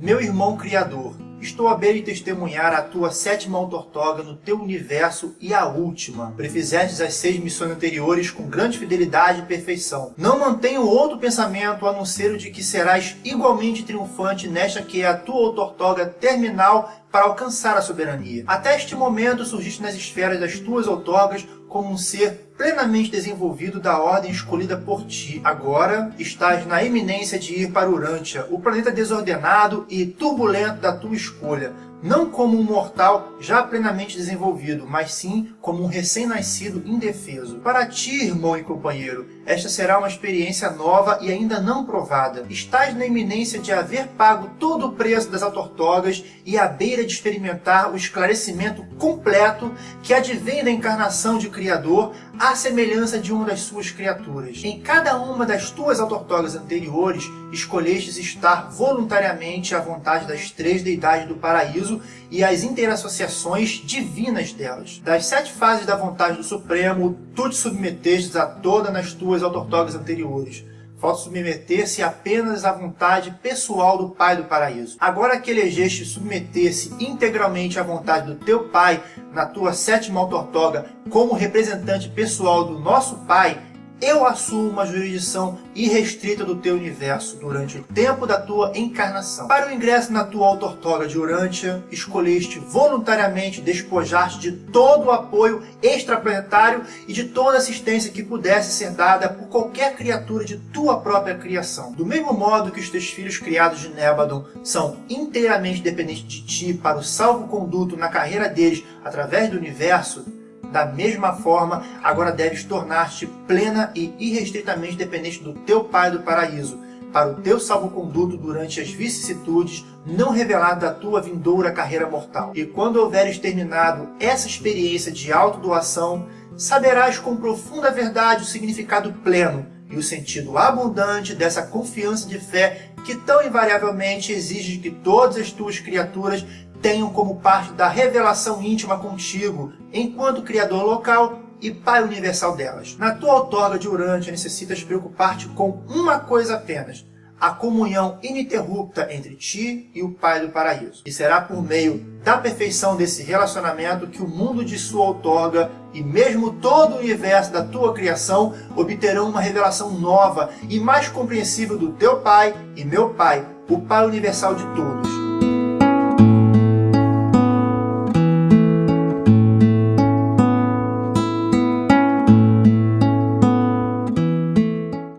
Meu irmão criador, estou a beira testemunhar a tua sétima autortoga no teu universo e a última. Prefizestes as seis missões anteriores com grande fidelidade e perfeição. Não mantenho outro pensamento a não ser o de que serás igualmente triunfante nesta que é a tua autortoga terminal para alcançar a soberania. Até este momento surgiste nas esferas das tuas outorgas como um ser plenamente desenvolvido da ordem escolhida por ti. Agora estás na iminência de ir para Urântia, o planeta desordenado e turbulento da tua школе, não como um mortal já plenamente desenvolvido, mas sim como um recém-nascido indefeso. Para ti, irmão e companheiro, esta será uma experiência nova e ainda não provada. Estás na iminência de haver pago todo o preço das autortogas e à beira de experimentar o esclarecimento completo que advém da encarnação de Criador à semelhança de uma das suas criaturas. Em cada uma das tuas autortogas anteriores, escolhestes estar voluntariamente à vontade das três deidades do paraíso e as interassociações divinas delas. Das sete fases da vontade do Supremo, tu te submetestes a toda nas tuas autortogas anteriores. Falta submeter-se apenas à vontade pessoal do Pai do Paraíso. Agora que elegeste submeter-se integralmente à vontade do teu Pai na tua sétima autortoga como representante pessoal do nosso Pai, eu assumo uma jurisdição irrestrita do teu universo durante o tempo da tua encarnação. Para o ingresso na tua autortoga de Urântia, escolheste voluntariamente despojar-te de todo o apoio extraplanetário e de toda assistência que pudesse ser dada por qualquer criatura de tua própria criação. Do mesmo modo que os teus filhos criados de Nébadon são inteiramente dependentes de ti para o salvo-conduto na carreira deles através do universo, da mesma forma, agora deves tornar-te plena e irrestritamente dependente do teu Pai do paraíso, para o teu salvo-conduto durante as vicissitudes não reveladas da tua vindoura carreira mortal. E quando houveres terminado essa experiência de autodoação, saberás com profunda verdade o significado pleno e o sentido abundante dessa confiança de fé que tão invariavelmente exige que todas as tuas criaturas tenham como parte da revelação íntima contigo, enquanto Criador local e Pai universal delas. Na tua outorga de Urântia necessitas preocupar-te com uma coisa apenas, a comunhão ininterrupta entre ti e o Pai do Paraíso. E será por meio da perfeição desse relacionamento que o mundo de sua outorga e mesmo todo o universo da tua criação obterão uma revelação nova e mais compreensível do teu Pai e meu Pai, o Pai universal de todos.